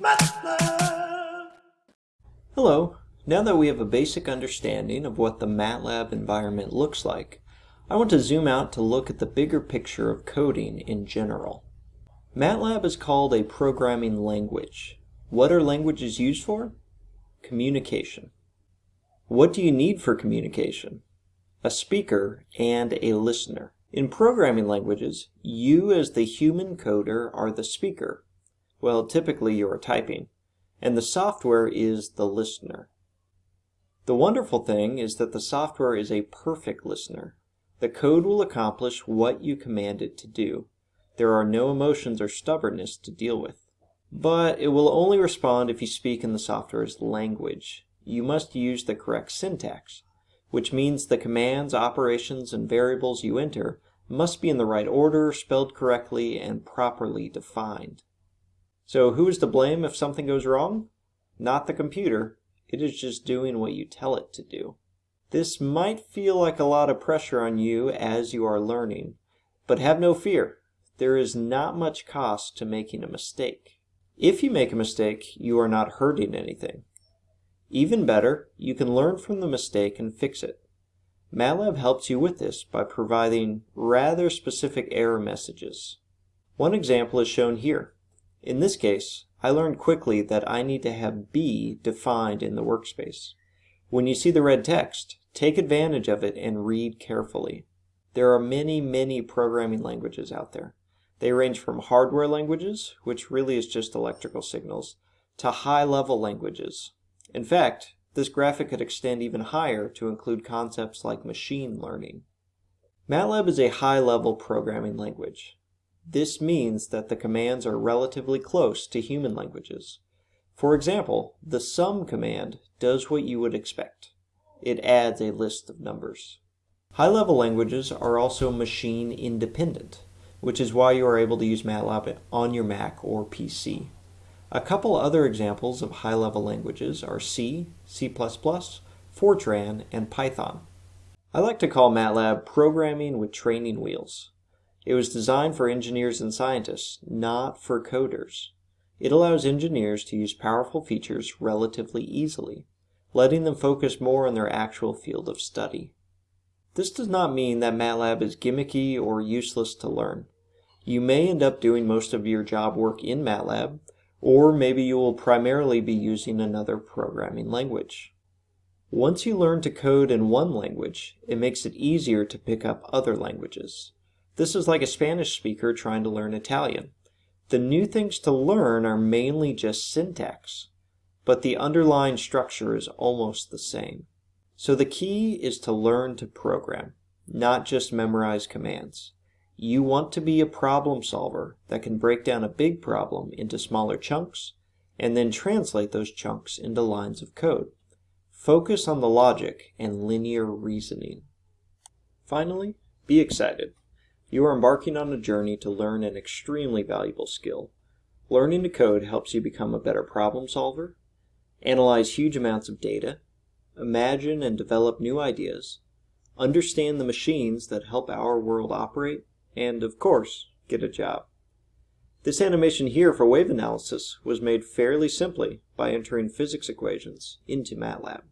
MATLAB. Hello. Now that we have a basic understanding of what the MATLAB environment looks like, I want to zoom out to look at the bigger picture of coding in general. MATLAB is called a programming language. What are languages used for? Communication. What do you need for communication? A speaker and a listener. In programming languages, you as the human coder are the speaker. Well, typically you are typing. And the software is the listener. The wonderful thing is that the software is a perfect listener. The code will accomplish what you command it to do. There are no emotions or stubbornness to deal with. But it will only respond if you speak in the software's language. You must use the correct syntax which means the commands, operations, and variables you enter must be in the right order, spelled correctly, and properly defined. So who is to blame if something goes wrong? Not the computer. It is just doing what you tell it to do. This might feel like a lot of pressure on you as you are learning, but have no fear. There is not much cost to making a mistake. If you make a mistake, you are not hurting anything. Even better, you can learn from the mistake and fix it. MATLAB helps you with this by providing rather specific error messages. One example is shown here. In this case, I learned quickly that I need to have B defined in the workspace. When you see the red text, take advantage of it and read carefully. There are many, many programming languages out there. They range from hardware languages, which really is just electrical signals, to high-level languages, in fact, this graphic could extend even higher to include concepts like machine learning. MATLAB is a high-level programming language. This means that the commands are relatively close to human languages. For example, the sum command does what you would expect. It adds a list of numbers. High-level languages are also machine independent, which is why you are able to use MATLAB on your Mac or PC. A couple other examples of high-level languages are C, C++, Fortran, and Python. I like to call MATLAB programming with training wheels. It was designed for engineers and scientists, not for coders. It allows engineers to use powerful features relatively easily, letting them focus more on their actual field of study. This does not mean that MATLAB is gimmicky or useless to learn. You may end up doing most of your job work in MATLAB, or maybe you will primarily be using another programming language. Once you learn to code in one language, it makes it easier to pick up other languages. This is like a Spanish speaker trying to learn Italian. The new things to learn are mainly just syntax, but the underlying structure is almost the same. So the key is to learn to program, not just memorize commands. You want to be a problem solver that can break down a big problem into smaller chunks and then translate those chunks into lines of code. Focus on the logic and linear reasoning. Finally, be excited. You are embarking on a journey to learn an extremely valuable skill. Learning to code helps you become a better problem solver, analyze huge amounts of data, imagine and develop new ideas, understand the machines that help our world operate, and, of course, get a job. This animation here for wave analysis was made fairly simply by entering physics equations into MATLAB.